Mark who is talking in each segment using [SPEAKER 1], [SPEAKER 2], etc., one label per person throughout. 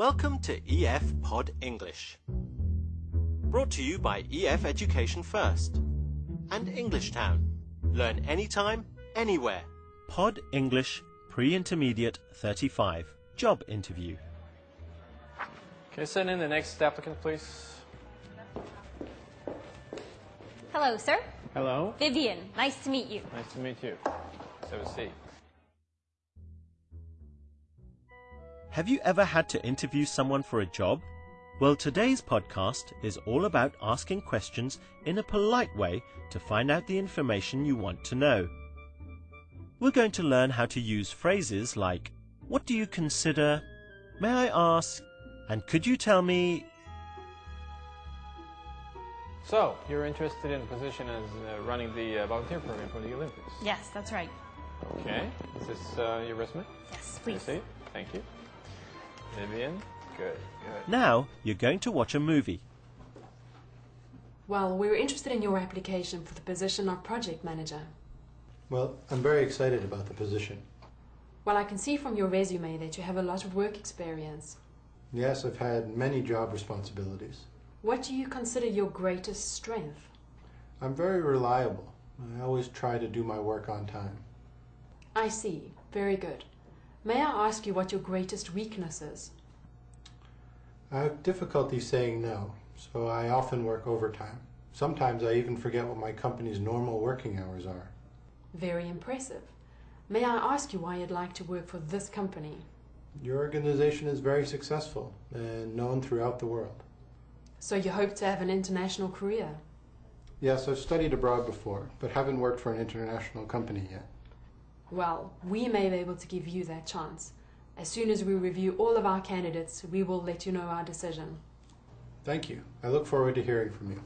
[SPEAKER 1] Welcome to EF Pod English. Brought to you by EF Education First and Englishtown. Learn anytime, anywhere. Pod English Pre Intermediate 35 Job Interview.
[SPEAKER 2] Can Okay, send in the next applicant, please.
[SPEAKER 3] Hello, sir.
[SPEAKER 2] Hello.
[SPEAKER 3] Vivian, nice to meet you.
[SPEAKER 2] Nice to meet you. Let's have a seat.
[SPEAKER 1] Have you ever had to interview someone for a job? Well, today's podcast is all about asking questions in a polite way to find out the information you want to know. We're going to learn how to use phrases like, What do you consider? May I ask? And could you tell me?
[SPEAKER 2] So, you're interested in a position as uh, running the uh, volunteer program for the Olympics?
[SPEAKER 3] Yes, that's right.
[SPEAKER 2] Okay. Is this uh, your resume?
[SPEAKER 3] Yes,
[SPEAKER 2] Can I
[SPEAKER 3] please.
[SPEAKER 2] see it? Thank you. Vivian. Good. Good.
[SPEAKER 1] Now you're going to watch a movie.
[SPEAKER 4] Well, we were interested in your application for the position of project manager.
[SPEAKER 5] Well, I'm very excited about the position.
[SPEAKER 4] Well, I can see from your resume that you have a lot of work experience.
[SPEAKER 5] Yes, I've had many job responsibilities.
[SPEAKER 4] What do you consider your greatest strength?
[SPEAKER 5] I'm very reliable. I always try to do my work on time.
[SPEAKER 4] I see. Very good. May I ask you what your greatest weakness is?
[SPEAKER 5] I have difficulty saying no, so I often work overtime. Sometimes I even forget what my company's normal working hours are.
[SPEAKER 4] Very impressive. May I ask you why you'd like to work for this company?
[SPEAKER 5] Your organization is very successful and known throughout the world.
[SPEAKER 4] So you hope to have an international career?
[SPEAKER 5] Yes, I've studied abroad before, but haven't worked for an international company yet.
[SPEAKER 4] Well, we may be able to give you that chance. As soon as we review all of our candidates, we will let you know our decision.
[SPEAKER 5] Thank you. I look forward to hearing from you.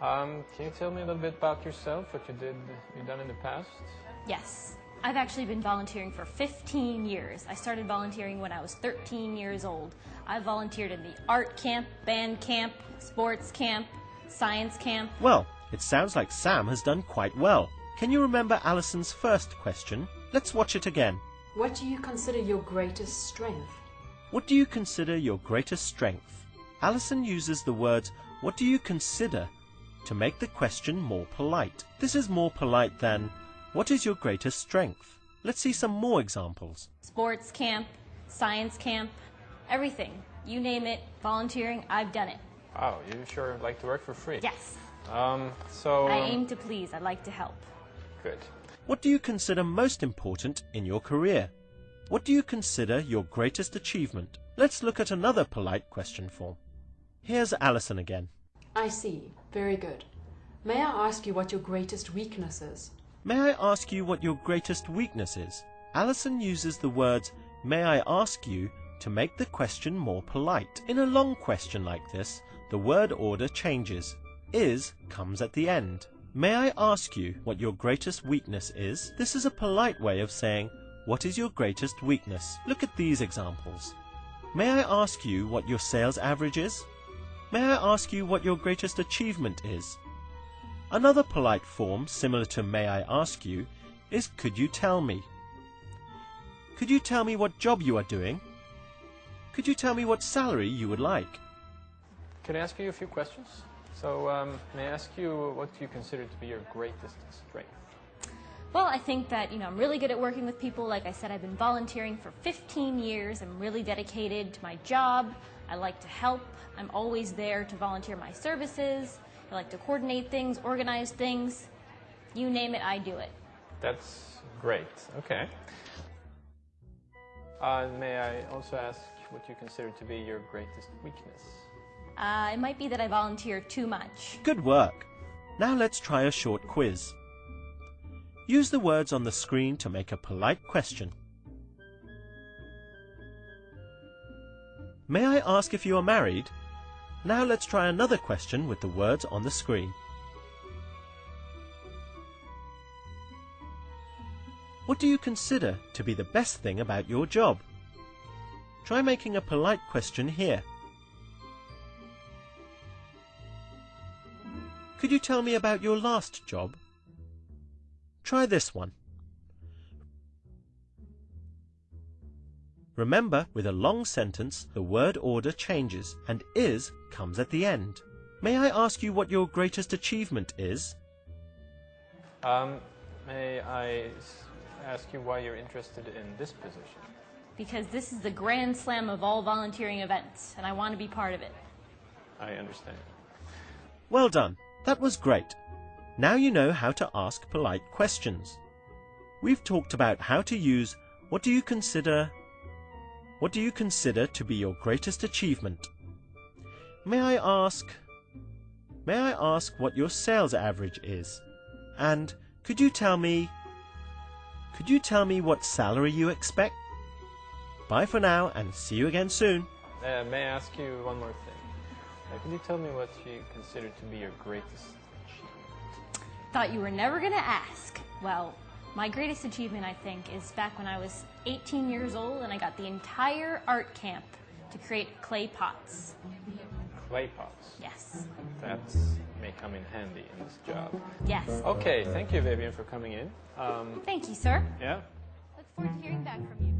[SPEAKER 2] Um, can you tell me a little bit about yourself? What you did, you've done in the past?
[SPEAKER 3] Yes. I've actually been volunteering for 15 years. I started volunteering when I was 13 years old. I volunteered in the art camp, band camp, sports camp, science camp.
[SPEAKER 1] Well, it sounds like Sam has done quite well. Can you remember Alison's first question? Let's watch it again.
[SPEAKER 4] What do you consider your greatest strength?
[SPEAKER 1] What do you consider your greatest strength? Alison uses the words, What do you consider? to make the question more polite. This is more polite than, What is your greatest strength? Let's see some more examples.
[SPEAKER 3] Sports camp, science camp, everything. You name it, volunteering, I've done it.
[SPEAKER 2] Wow, you sure like to work for free?
[SPEAKER 3] Yes.
[SPEAKER 2] Um, so.
[SPEAKER 3] I aim to please. I like to help.
[SPEAKER 2] Good.
[SPEAKER 1] What do you consider most important in your career? What do you consider your greatest achievement? Let's look at another polite question form. Here's Alison again.
[SPEAKER 4] I see. Very good. May I ask you what your greatest weakness is?
[SPEAKER 1] May I ask you what your greatest weakness is? Alison uses the words, May I ask you, to make the question more polite. In a long question like this, the word order changes. Is comes at the end. May I ask you what your greatest weakness is? This is a polite way of saying, What is your greatest weakness? Look at these examples. May I ask you what your sales average is? May I ask you what your greatest achievement is? Another polite form similar to may I ask you is could you tell me? Could you tell me what job you are doing? Could you tell me what salary you would like?
[SPEAKER 2] Can I ask you a few questions? So, um, may I ask you what you consider to be your greatest strength?
[SPEAKER 3] Well, I think that, you know, I'm really good at working with people. Like I said, I've been volunteering for 15 years. I'm really dedicated to my job. I like to help. I'm always there to volunteer my services. I like to coordinate things, organize things. You name it, I do it.
[SPEAKER 2] That's great. Okay. Uh, may I also ask what you consider to be your greatest weakness?
[SPEAKER 3] Uh, it might be that I volunteer too much.
[SPEAKER 1] Good work. Now let's try a short quiz. Use the words on the screen to make a polite question. May I ask if you are married? Now let's try another question with the words on the screen. What do you consider to be the best thing about your job? Try making a polite question here. You tell me about your last job? Try this one. Remember, with a long sentence, the word order changes and is comes at the end. May I ask you what your greatest achievement is?
[SPEAKER 2] Um, may I ask you why you're interested in this position?
[SPEAKER 3] Because this is the grand slam of all volunteering events, and I want to be part of it.
[SPEAKER 2] I understand.
[SPEAKER 1] Well done. That was great. Now you know how to ask polite questions. We've talked about how to use what do you consider what do you consider to be your greatest achievement? May I ask May I ask what your sales average is? And could you tell me Could you tell me what salary you expect? Bye for now and see you again soon.
[SPEAKER 2] Uh, may I ask you one more thing? Uh, could you tell me what you consider to be your greatest achievement?
[SPEAKER 3] Thought you were never going to ask. Well, my greatest achievement, I think, is back when I was 18 years old and I got the entire art camp to create clay pots.
[SPEAKER 2] Clay pots.
[SPEAKER 3] Yes.
[SPEAKER 2] That may come in handy in this job.
[SPEAKER 3] Yes.
[SPEAKER 2] Okay, thank you, Vivian, for coming in. Um,
[SPEAKER 3] Thank you, sir.
[SPEAKER 2] yeah.
[SPEAKER 3] Look forward to hearing back from you.